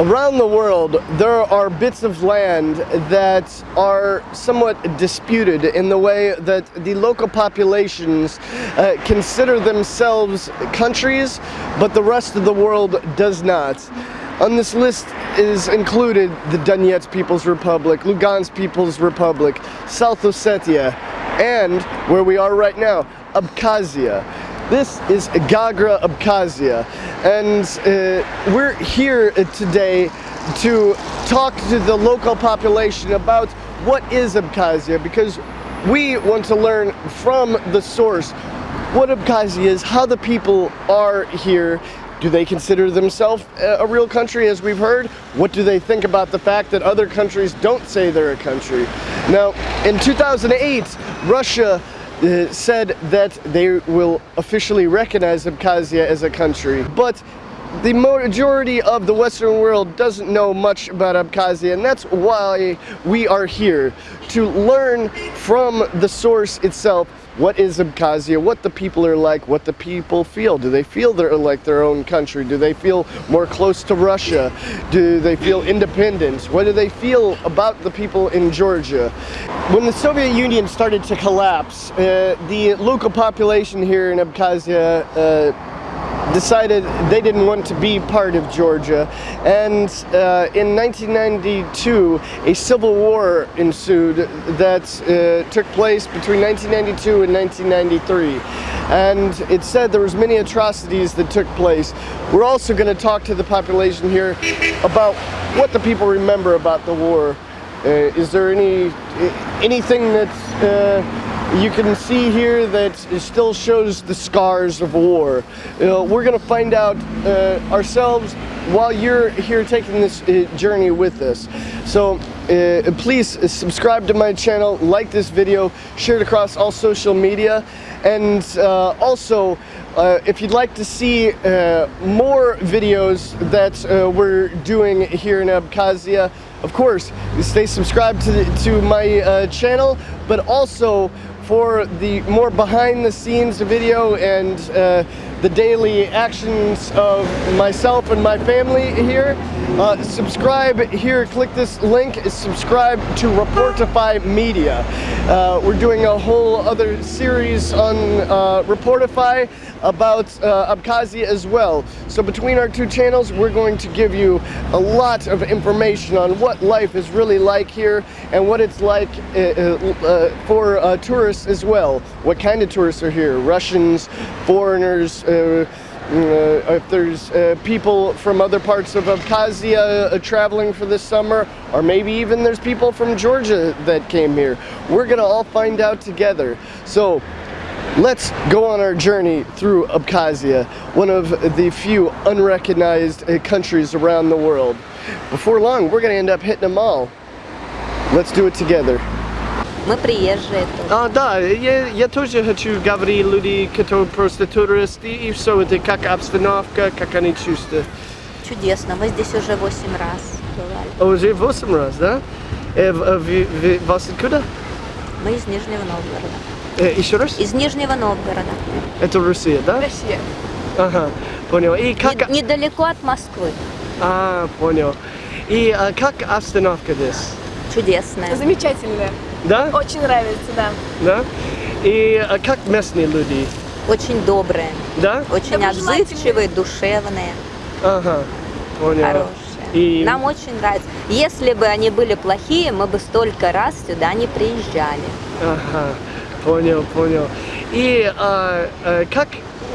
Around the world, there are bits of land that are somewhat disputed in the way that the local populations uh, consider themselves countries, but the rest of the world does not. On this list is included the Donetsk People's Republic, Lugansk People's Republic, South Ossetia, and where we are right now, Abkhazia. This is Gagra, Abkhazia, and uh, we're here today to talk to the local population about what is Abkhazia because we want to learn from the source what Abkhazia is, how the people are here, do they consider themselves a real country as we've heard? What do they think about the fact that other countries don't say they're a country? Now, in 2008, Russia uh, said that they will officially recognize Abkhazia as a country. But the majority of the Western world doesn't know much about Abkhazia, and that's why we are here, to learn from the source itself what is Abkhazia, what the people are like, what the people feel. Do they feel they're like their own country? Do they feel more close to Russia? Do they feel independent? What do they feel about the people in Georgia? When the Soviet Union started to collapse, uh, the local population here in Abkhazia uh, decided they didn't want to be part of Georgia. And uh, in 1992, a civil war ensued that uh, took place between 1992 and 1993. And it said there was many atrocities that took place. We're also going to talk to the population here about what the people remember about the war. Uh, is there any anything that's uh, you can see here that it still shows the scars of war. Uh, we're going to find out uh, ourselves while you're here taking this uh, journey with us. So uh, please subscribe to my channel, like this video, share it across all social media, and uh, also uh, if you'd like to see more videos that we're doing here in Abkhazia, of course, stay subscribed to, the, to my channel, but also for the more behind the scenes video and uh, the daily actions of myself and my family here. Uh, subscribe here, click this link, subscribe to Reportify Media. Uh, we're doing a whole other series on uh, Reportify about uh, Abkhazia as well. So between our two channels, we're going to give you a lot of information on what life is really like here and what it's like uh, uh, for tourists as well. What kind of tourists are here? Russians, foreigners, if there's uh, people from other parts of Abkhazia uh, traveling for this summer, or maybe even there's people from Georgia that came here. We're gonna all find out together. So Let's go on our journey through Abkhazia, one of the few unrecognized uh, countries around the world. Before long, we're going to end up hitting them all. Let's do it together. Мы приезжие тоже. А, да, я, я тоже хочу говорить люди, которые просто туристы, и все это как обстановка, как они чувствуют. Чудесно, мы здесь уже восемь раз бывали. Уже восемь раз, да? Э, в, в, в, вас откуда? Мы из Нижнего Новгорода. Э, еще раз? Из Нижнего Новгорода. Это Россия, да? Россия. Ага, понял. И как... Не, недалеко от Москвы. А, понял. И а, как обстановка здесь? Чудесная. Замечательная. Да? Очень нравится, да. Да? И а, как местные люди? Очень добрые. Да? Очень отзывчивые, душевные. Ага, понял. Хорошие. И... Нам очень нравится. Если бы они были плохие, мы бы столько раз сюда не приезжали. Ага. Понял, понял. И а, а, как,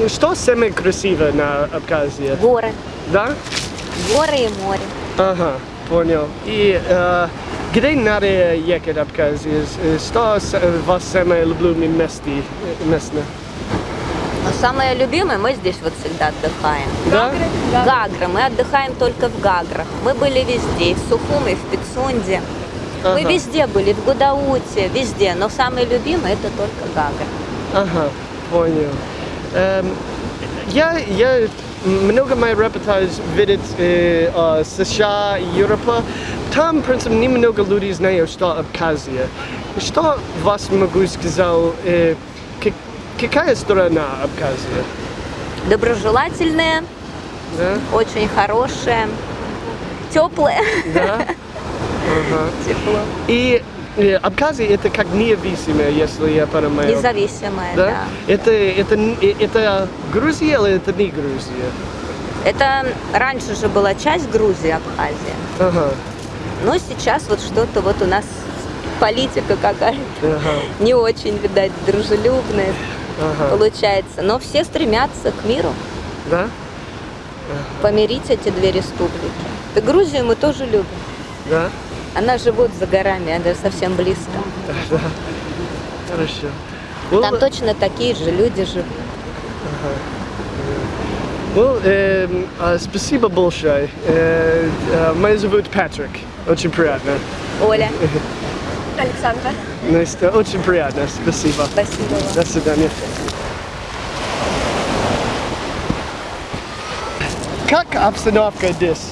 что самое красивое на Абхазии? Горы. Да? Горы и море. Ага, понял. И а, где надо ехать в Абхазии? Что вас самое любимое место? место? Но самое любимое, мы здесь вот всегда отдыхаем. Да? Гагра. Мы отдыхаем только в Гаграх. Мы были везде, и в Сухуме, и в Пицунде. Ага. Мы везде были, в Гудауте, везде, но самый любимый это только Гага. Ага, понял. Эм, я, я много моих репортаж видит э, э, США, Европа. Там, в принципе, немного людей знают, что Абхазия. Что вас могу сказать, э, какая сторона Абхазия? Доброжелательная, да? очень хорошая. теплое, Да? Ага. тепло, И Абхазия это как независимая, если я понимаю. независимое, Да? да. Это, это, э, это Грузия или это не Грузия? Это раньше же была часть Грузии, Абхазия. Ага. Но сейчас вот что-то вот у нас политика какая-то Ага. не очень, видать, дружелюбная Ага. получается. Но все стремятся к миру, Да? помирить эти две республики. И Грузию мы тоже любим. Да? Она живет за горами, она совсем близко. Да. Хорошо. Well, Там точно такие же люди живут. well, эм, а, спасибо большое. Э, э, меня зовут Патрик. Очень приятно. Оля, Александра. Nice to- Очень приятно. Спасибо. спасибо вам. До свидания. Как обстановка здесь?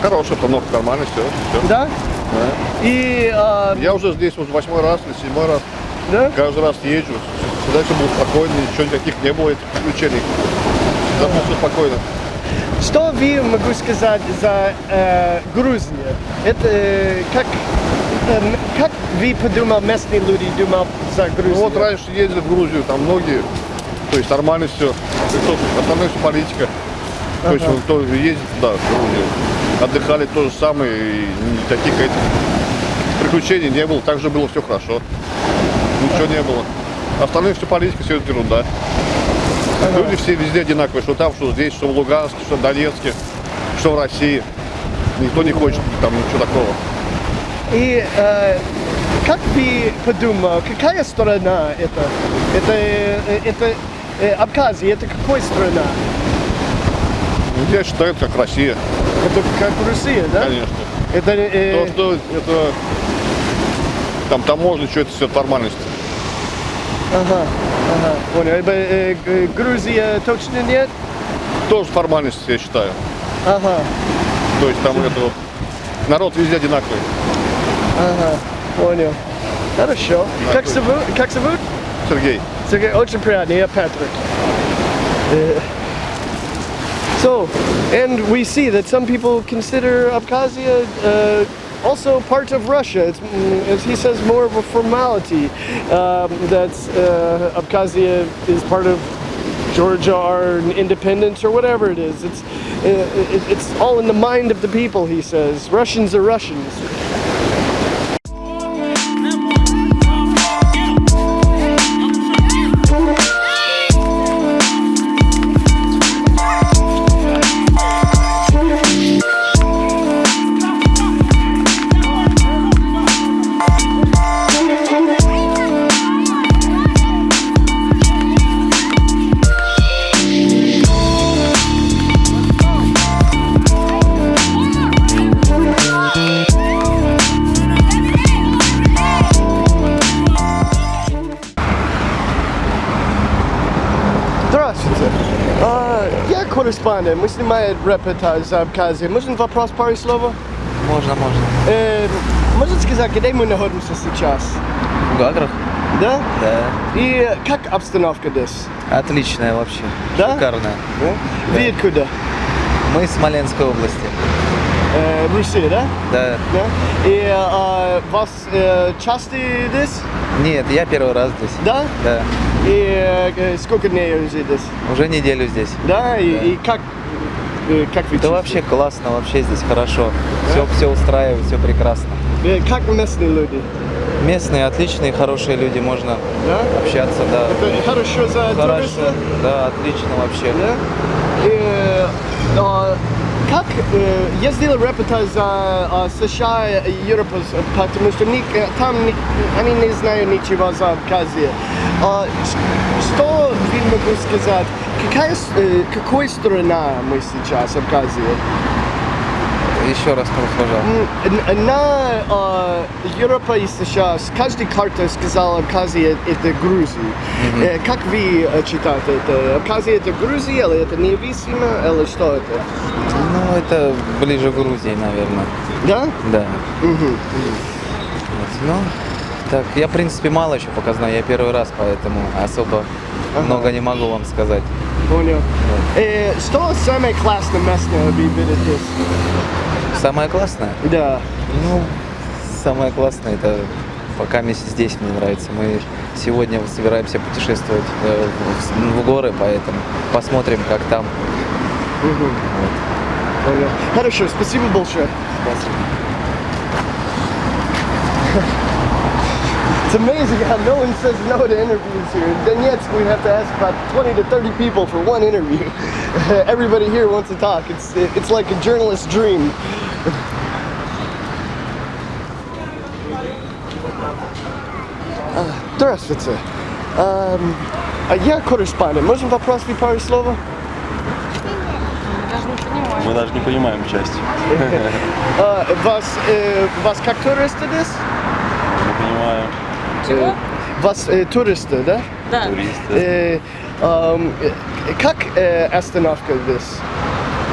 Хорошая обстановка, нормально, все. Да? И, а, Я уже здесь уже восьмой раз или седьмой раз. да? Каждый раз езжу. Всегда все было спокойно, ничего никаких не было этих приключений. Было все спокойно. Что вы могу сказать за э, Грузию? Это э, как, эм, как вы подумал, местные люди думал за Грузию? Ну вот раньше ездили в Грузию, там многие, то есть нормально все. Остальное все политика. То есть вот кто ездит туда, в Грузию, отдыхали то же самое, и никаких этих приключений не было, также было все хорошо. Ничего не было. Остальное все политика, все это ерунда. Люди все везде одинаковые, что там, что здесь, что в Луганске, что в Донецке, что в России. Никто не хочет там ничего такого. И э, как вы подумал, какая страна это? Это, э, это э, Абхазия, это какой страна? Ну, Я считаю, это как Россия, Это как Россия, да? конечно. Это, э, То, что это там таможня, что это все формальность. Ага, ага, понял. Э, э, э, Грузия точно нет? Тоже формальность, я считаю. Ага, То есть там это вот, народ везде одинаковый. ага, понял. Хорошо. Как зовут? Как зовут? Сергей. Сергей, очень приятно, я Патрик. So, and we see that some people consider Abkhazia uh, also part of Russia. It's, mm, as he says, more of a formality um, that uh, Abkhazia is part of Georgia or independence or whatever it is. It's uh, it, it's all in the mind of the people. He says Russians are Russians. Корреспондент. Мы снимаем репортаж за Абхазию. Можно вопрос пару слов? Можно, можно. Э, можно сказать, где мы находимся сейчас? В Гаграх? Да? Да. И как обстановка здесь? Отличная вообще. Да? Шикарная. Да? Вы откуда? Мы из Смоленской области. Э, Россия, да? Да. Да. И а, вас э, часто здесь? Нет, я первый раз здесь. Да? Да. И э, сколько дней уже здесь? Уже неделю здесь. Да? И, Да. и как, э, как вы Да чувствуете? вообще классно, вообще здесь хорошо. Все, все устраивает, все прекрасно. Э, Как местные люди? Местные отличные, хорошие люди, можно Да? общаться, да. Это хорошо за Хорошо, туриста? да, отлично вообще. Да? И, э, а, как э, я сделал репортаж за а, США и Европу, с- потому что ни- э, там ни- они не знают ничего за Абхазию. Ш- что вы могу сказать? Какая, э, какой страна мы сейчас, Абхазия? Еще раз, пожалуйста. Н- На а, Европа и США с каждой карты сказала Абхазия это Грузия. Э, Как вы э, читаете это? Абхазия это Грузия или это независимо, или что это? Ну, это ближе к Грузии, наверное. Да? Да. Вот, Ну, так, я, в принципе, мало еще пока знаю. Я первый раз, поэтому особо Ага. много не могу вам сказать. Понял. Э, Что самое классное место вы видите? Самое классное? Да. Ну, самое классное это пока месяц здесь мне нравится. Мы сегодня собираемся путешествовать э, в, в горы, поэтому посмотрим, как там. Понял. Хорошо, спасибо большое. It's amazing how no one says no to interviews here. In Donetsk, we have to ask about 20 to 30 people for one interview. Everybody here wants to talk. It's it's like a journalist's dream. А, Здравствуйте. Ам, а я корреспондент. Можем попросить пару слов? Мы даже не понимаем часть. А, вас, э, вас как туристы здесь? Не понимаем. Э, Вас э, туристы, да? Да. Туристы. Э, э, как э, остановка здесь?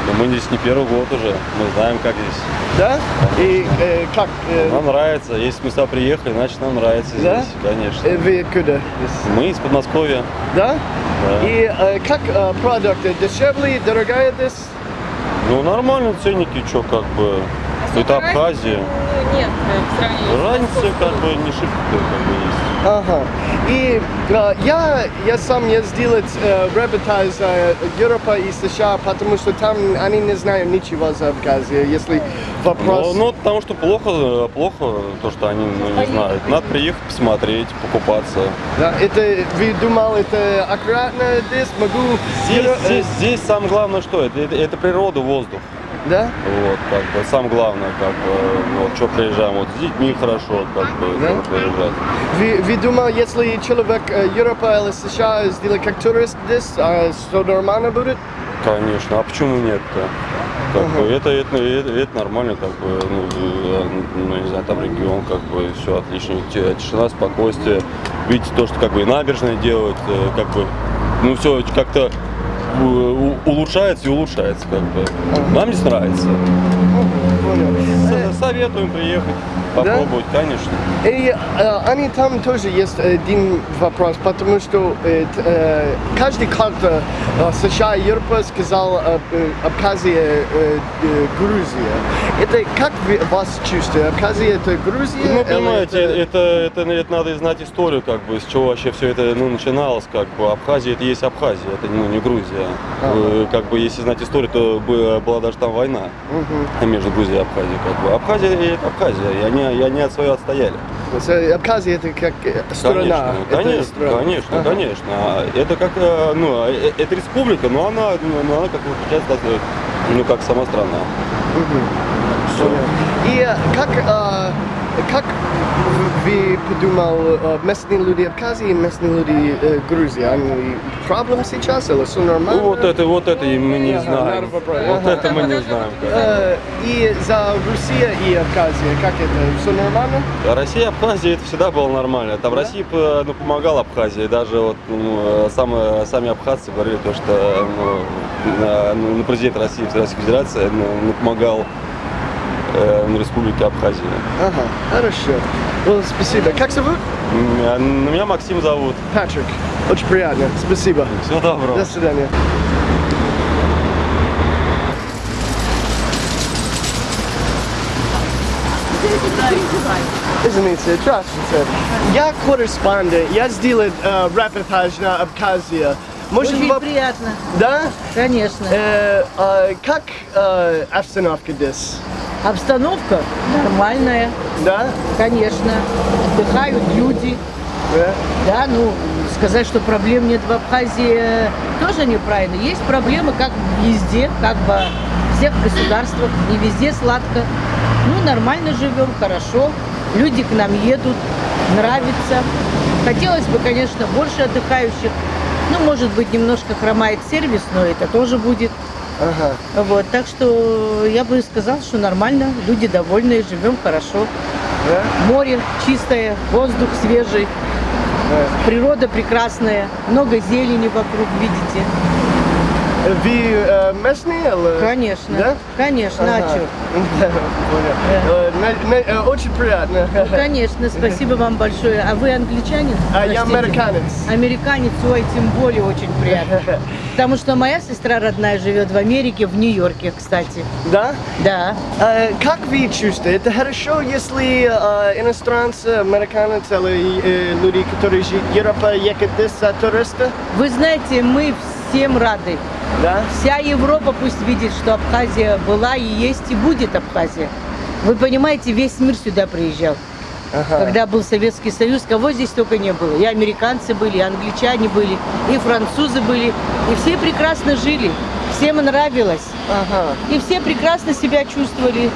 Но мы здесь не первый год уже. Мы знаем, как здесь. Да? И э, как? э, Нам нравится. Если мы сюда приехали, значит нам нравится Да? здесь. Конечно. э, вы откуда? Мы из Подмосковья. Да? Да. И э, как э, продукты? Дешевле, дорогая здесь? Ну нормально ценники, что как бы. Это Абхазия. Нет, в сравнении. Разница как бы не шибко как бы есть. Ага. И э, я, я сам ездил э, репортаж э, Европа и США, потому что там они не знают ничего за Абхазию. Если вопрос... Ну, ну, потому что плохо, плохо то, что они ну, не знают. Надо приехать, посмотреть, покупаться. Да, это, вы думал, это аккуратно здесь? Могу... Здесь, э, здесь, здесь самое главное что? Это, это, это природа, воздух. Да? Вот, как бы, самое главное, как бы, вот, что приезжаем, вот, с детьми хорошо, как бы, Да? ну, приезжать. Вы, вы думали, если человек э, Европа или США сделает как турист здесь, а что нормально будет? Конечно, а почему нет-то? Как бы, это, это, это, это нормально, как бы, ну, э, ну, не знаю, там регион, как бы, все отлично, Ти- тишина, спокойствие. Видите, то, что, как бы, и набережные делают, э, как бы, ну, все как-то улучшается и улучшается, как бы. Нам здесь нравится. Э, Со- Советуем приехать, попробовать, конечно. И э, они там тоже есть один вопрос, потому что э, э, каждый карта э, США Европа сказал э, э, Абхазия, э, э, Грузия. Это как вы вас чувствуете? Абхазия это Грузия? Ну, понимаете, это, это, это надо знать историю, как бы, с чего вообще все это ну, начиналось, как бы. Абхазия это есть Абхазия, это ну, не Грузия. Э, Как бы, если знать историю, то бы- была даже там война между Грузией и Абхазией, как бы. Абхазия это Абхазия, и они, и они от своего отстояли. Э, Абхазия это как э, страна. Конечно, Это конечно, страна. конечно, Ага. конечно. Это как, э, ну, э, это республика, но она, ну, она как получается, ну, как сама страна. Понял. И э, как, э, как вы подумал, э, местные люди Абхазии и местные люди э, Грузии, они проблем сейчас или все нормально? Вот это, вот это мы не знаем. Вот Ага. это мы не знаем. Э, И за Россия и Абхазия, как это, все нормально? Россия и Абхазия это всегда было нормально. Там Россия п- ну, помогала Абхазии. Даже вот ну, э, сам- сами абхазцы говорили то, что ну, ну, президент России, Российской Федерации ну, помогал э, Республике Абхазия. Ага, хорошо. Ну, спасибо. Как зовут? М, а Меня Максим зовут. Патрик. Очень приятно. Спасибо. Всего доброго. До свидания. Извините, здравствуйте. Я корреспондент, я сделал э, репортаж на Абхазия. Можем Очень воп- приятно, Да? конечно. Э, э, как э, обстановка здесь? Обстановка нормальная, Да? конечно. Отдыхают люди. Да? Да, ну, сказать, что проблем нет в Абхазии, тоже неправильно. Есть проблемы, как везде, как во всех государствах. Не везде сладко. Ну, нормально живем, хорошо. Люди к нам едут, нравится. Хотелось бы, конечно, больше отдыхающих. Ну, может быть, немножко хромает сервис, но это тоже будет. Ага. Вот, так что я бы сказала, что нормально, люди довольные, живем хорошо. Да? Море чистое, воздух свежий, Да. природа прекрасная, много зелени вокруг, видите. Вы э, местные? Конечно. Да? Конечно, а Ага. чё? Да, понял. Э, э, Очень приятно. Конечно, спасибо вам большое. А вы англичанин? А я Простите. американец. Американец, ой, тем более очень приятно. Потому что моя сестра родная живет в Америке, в Нью-Йорке, кстати. Да? Да. Э, Как вы чувствуете? Это хорошо, если э, иностранцы, американцы или люди, которые живут в Европе, едут здесь за туриста? Вы знаете, мы всем рады. Да? Вся Европа пусть видит, что Абхазия была и есть и будет Абхазия. Вы понимаете, весь мир сюда приезжал. Ага. Когда был Советский Союз, кого здесь только не было. И американцы были, и англичане были, и французы были. И все прекрасно жили, всем нравилось. Ага. И все прекрасно себя чувствовали.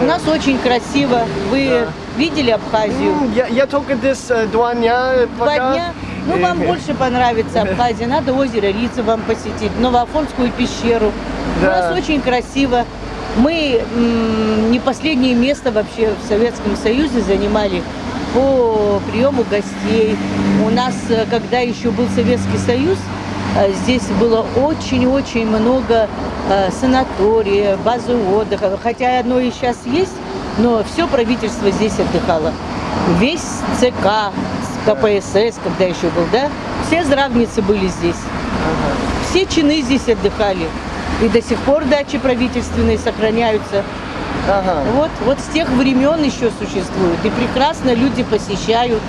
У нас очень красиво. Вы видели Абхазию? М, Я, я только здесь э, два дня. Два пока. дня. Ну, вам больше понравится Абхазия. Надо озеро Рица вам посетить, Новоафонскую пещеру. У Да. нас очень красиво. Мы не последнее место вообще в Советском Союзе занимали по приему гостей. У нас, э, когда еще был Советский Союз, э, здесь было очень-очень много э, санатория, базы отдыха. Хотя одно и сейчас есть, но все правительство здесь отдыхало. Весь ЦК, КПСС, когда еще был, да, все здравницы были здесь. Все чины здесь отдыхали. И до сих пор дачи правительственные сохраняются. Ага. Вот, вот с тех времен еще существуют. И прекрасно люди посещают.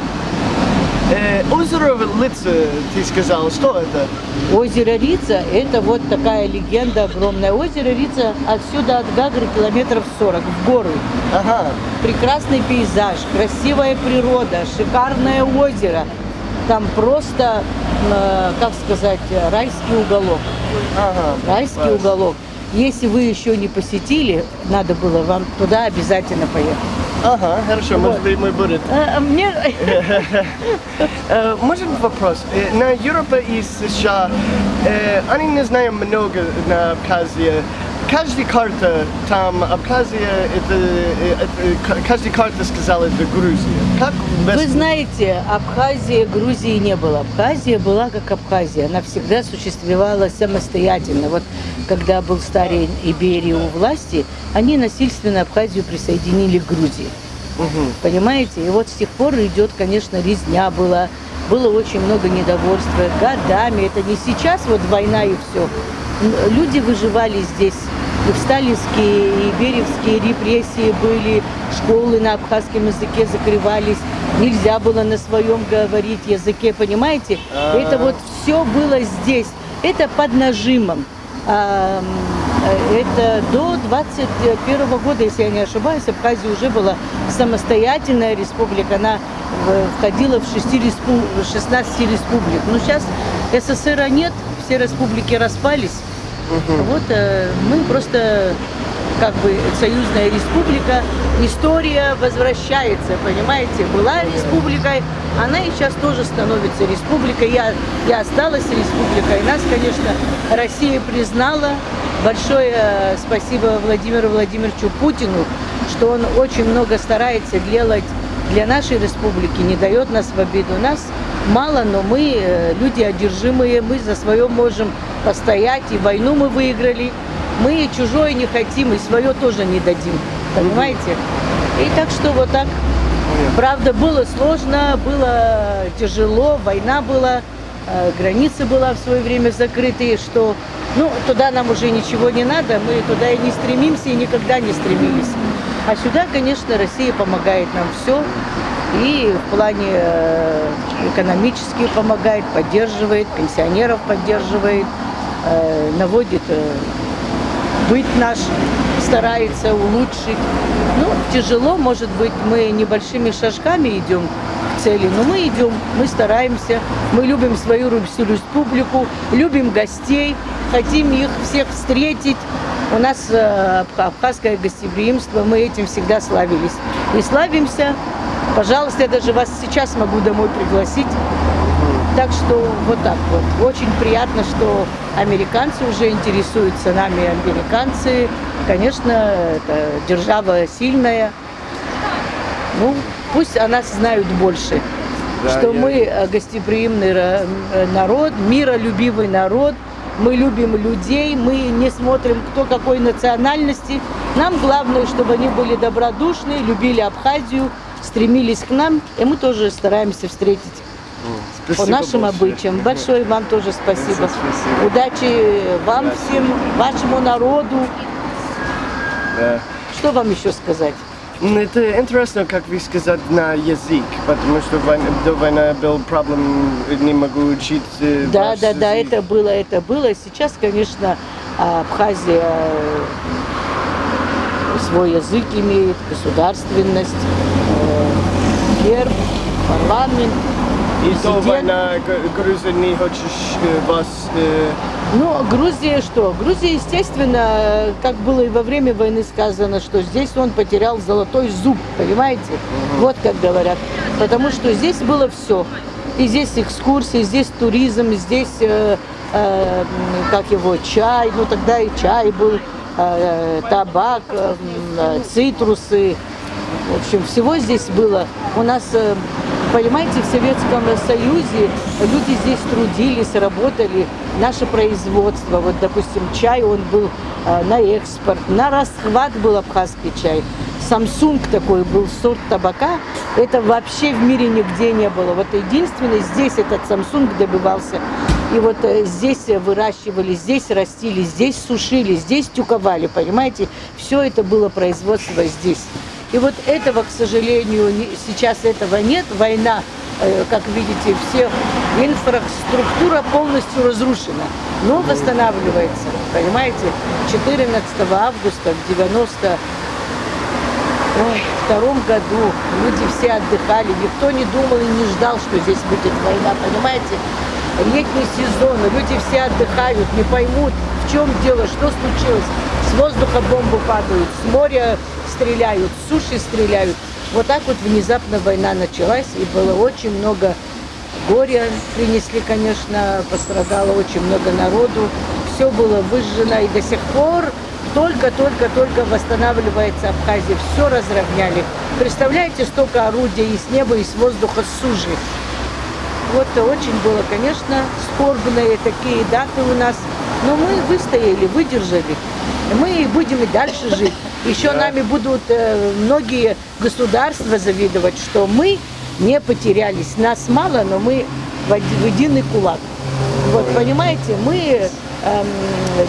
Э, озеро Лица, ты сказал, что это? Озеро Рица – это вот такая легенда огромная. Озеро Рица отсюда от Гагры километров 40 в горы. Ага. Прекрасный пейзаж, красивая природа, шикарное озеро. Там просто, э, как сказать, райский уголок. Ага. Райский Класс. уголок. Если вы еще не посетили, надо было вам туда обязательно поехать. Ага, хорошо, может быть, мы будем. А, а мне Э, Может вопрос? Э, На Европа и США, э, они не знают много на Абхазии. Каждая карта там, Абхазия, это, это каждая карта сказала, это Грузия. Как без- Вы знаете, Абхазии, Грузии не было. Абхазия была как Абхазия. Она всегда существовала самостоятельно. Вот когда был старый Иберия у власти, они насильственно Абхазию присоединили к Грузии. Мгм. Понимаете? И вот с тех пор идет, конечно, резня была. Было очень много недовольства годами. Это не сейчас вот война и все. Люди выживали здесь. И в сталинские, и беревские репрессии были, школы на абхазском языке закрывались, нельзя было на своем говорить языке, понимаете? А. Это вот все было здесь. Это под нажимом. А, Это до 21 года, если я не ошибаюсь, Абхазия уже была самостоятельная республика. Она входила в 6 респу- 16 республик. Но сейчас СССР нет, все республики распались. Вот э, мы просто как бы союзная республика, история возвращается, понимаете? Была республикой, она и сейчас тоже становится республикой. Я, я осталась республикой. Нас, конечно, Россия признала. Большое э, спасибо Владимиру Владимировичу Путину, что он очень много старается делать для нашей республики, не дает нас в обиду. Нас мало, но мы э, люди одержимые, мы за свое можем постоять, и войну мы выиграли. Мы чужое не хотим, и свое тоже не дадим. Понимаете? И так что вот так. Правда, было сложно, было тяжело, война была, э, границы была в свое время закрыты, что ну, туда нам уже ничего не надо, мы туда и не стремимся, и никогда не стремились. А сюда, конечно, Россия помогает нам все. И в плане э, экономически помогает, поддерживает, пенсионеров поддерживает, наводит э, быт наш, старается улучшить. Ну, тяжело, может быть, мы небольшими шажками идем к цели, но мы идем, мы стараемся, мы любим свою республику, любим гостей, хотим их всех встретить. У нас э, абха- абхазское гостеприимство, мы этим всегда славились. И славимся. Пожалуйста, я даже вас сейчас могу домой пригласить. Так что вот так вот. Очень приятно, что американцы уже интересуются нами. Американцы, конечно, это держава сильная. Ну, пусть о нас знают больше. Да, что я- мы гостеприимный народ, миролюбивый народ. мы любим людей, мы не смотрим, кто какой национальности. Нам главное, чтобы они были добродушны, любили Абхазию, стремились к нам, и мы тоже стараемся встретить по Спасибо нашим большое. обычаям. Большое вам тоже спасибо. Спасибо. Удачи вам всем, вашему народу. Да. Что вам еще сказать? М, Это интересно, как вы сказать, на язык, потому что война- до войны был проблем, не могу учить э, Да, да, да, язык. это было, это было. Сейчас, конечно, Абхазия свой язык имеет, государственность, э, герб, парламент, И до президент. войны Грузия не хочешь э, вас... э, Ну, Грузия что? Грузия, естественно, э, как было и во время войны сказано, что здесь он потерял золотой зуб, понимаете? Вот как говорят. Потому что здесь было все. И здесь экскурсии, здесь туризм, здесь, э, э, как его, чай, ну тогда и чай был, э, табак, э, э, цитрусы, в общем, всего здесь было. У нас, э, понимаете, в Советском Союзе люди здесь трудились, работали. Наше производство, вот, допустим, чай, он был э, на экспорт, на расхват был абхазский чай. Samsung такой был сорт табака, это вообще в мире нигде не было. Вот единственное, здесь этот Samsung добивался. И вот э, здесь выращивали, здесь растили, здесь сушили, здесь тюковали, понимаете? Все это было производство здесь. И вот этого, к сожалению, сейчас этого нет. Война, э, как видите, все инфраструктура полностью разрушена, но восстанавливается. Понимаете, 14 августа в 90 Ой, в втором году люди все отдыхали, никто не думал и не ждал, что здесь будет война, понимаете? Летний сезон, люди все отдыхают, не поймут, в чем дело, что случилось. С воздуха бомбы падают, с моря стреляют, с суши стреляют. Вот так вот внезапно война началась, и было очень много горя принесли, конечно, пострадало очень много народу. Все было выжжено, и до сих пор только-только-только восстанавливается Абхазия. Все разровняли. Представляете, столько орудий и с неба, и с воздуха, сужи. Вот очень было, конечно, скорбные такие даты у нас. Но мы выстояли, выдержали. Мы будем и дальше жить. Еще нами будут э, многие государства завидовать, что мы не потерялись. Нас мало, но мы в единый кулак. Вот, понимаете, мы эм,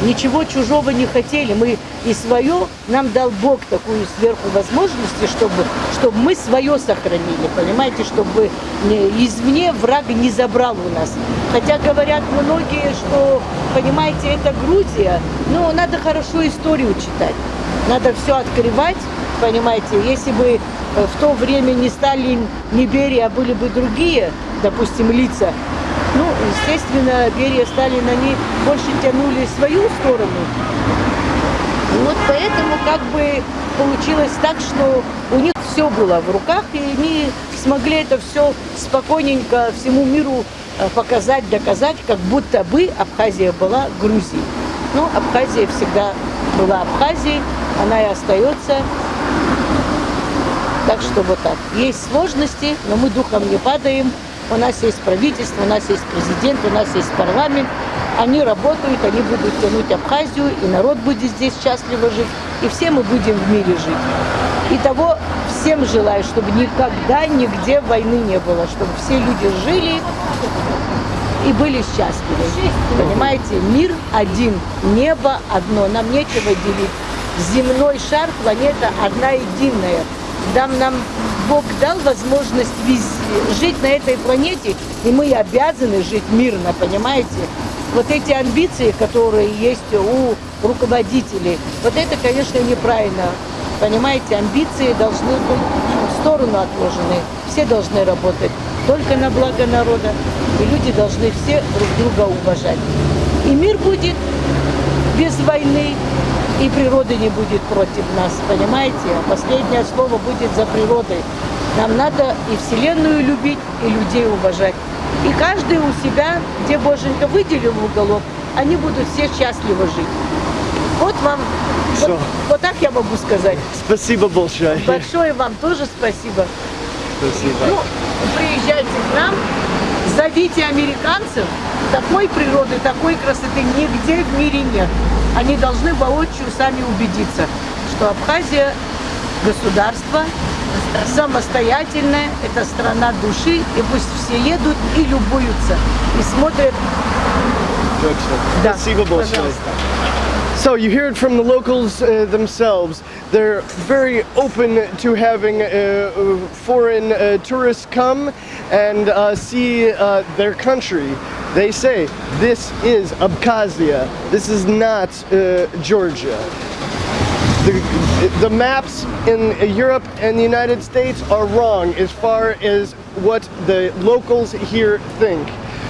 ничего чужого не хотели. Мы и свое, нам дал Бог такую сверху возможности, чтобы, чтобы мы свое сохранили, понимаете, чтобы не- извне враг не забрал у нас. Хотя говорят многие, что, понимаете, это Грузия, но надо хорошо историю читать. Надо все открывать, понимаете, если бы э, в то время не Сталин, не Берия, а были бы другие, допустим, лица, ну, естественно, Берия, Сталин, они больше тянули свою сторону. Вот поэтому как бы получилось так, что у них все было в руках, и они смогли это все спокойненько всему миру э, показать, доказать, как будто бы Абхазия была Грузией. Ну, Абхазия всегда была Абхазией, она и остается. Так что вот так. Есть сложности, но мы духом не падаем. У нас есть правительство, у нас есть президент, у нас есть парламент. Они работают, они будут тянуть Абхазию, и народ будет здесь счастливо жить, и все мы будем в мире жить. И того всем желаю, чтобы никогда нигде войны не было, чтобы все люди жили и были счастливы. Понимаете, мир один, небо одно, нам нечего делить. Земной шар, планета одна единая. Дам нам Бог дал возможность жить на этой планете, и мы обязаны жить мирно, понимаете? Вот эти амбиции, которые есть у руководителей, вот это, конечно, неправильно. Понимаете, амбиции должны быть в сторону отложены. Все должны работать только на благо народа. И люди должны все друг друга уважать. И мир будет без войны, и природы не будет против нас, понимаете? А последнее слово будет за природой. Нам надо и Вселенную любить, и людей уважать. И каждый у себя, где Боженька выделил уголок, они будут все счастливо жить. Вот вам, вот, Всё. вот так я могу сказать. Спасибо большое. Большое вам тоже спасибо. Спасибо. Ну, приезжайте к нам, зовите американцев, Такой природы, такой красоты нигде в мире нет. Они должны воочию сами убедиться, что Абхазия государство самостоятельное, это страна души, и пусть все едут и любуются, и смотрят. Да, Спасибо большое. So you hear it from the locals uh, themselves. They're very open to having uh, uh, foreign uh, tourists come and uh, see uh, their country. They say this is Abkhazia. This is not uh, Georgia. The, the maps in Europe and the United States are wrong as far as what the locals here think.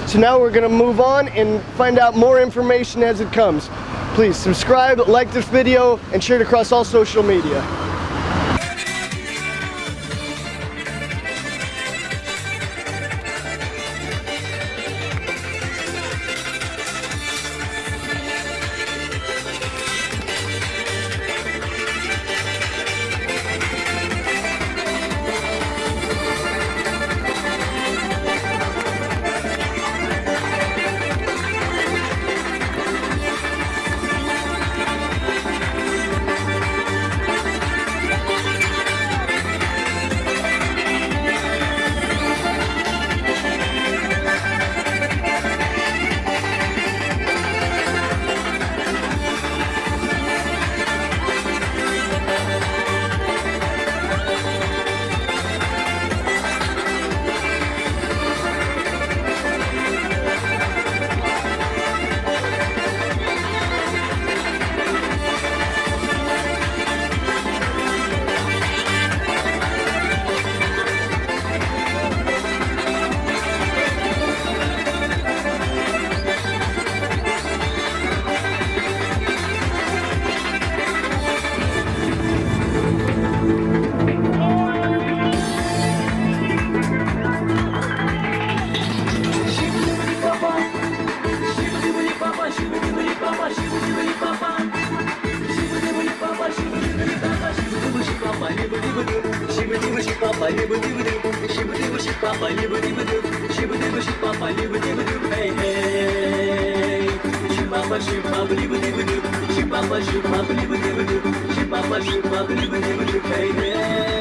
So now we're going to move on and find out more information as it comes. Please subscribe, like this video, and share it across all social media. Hey, hey.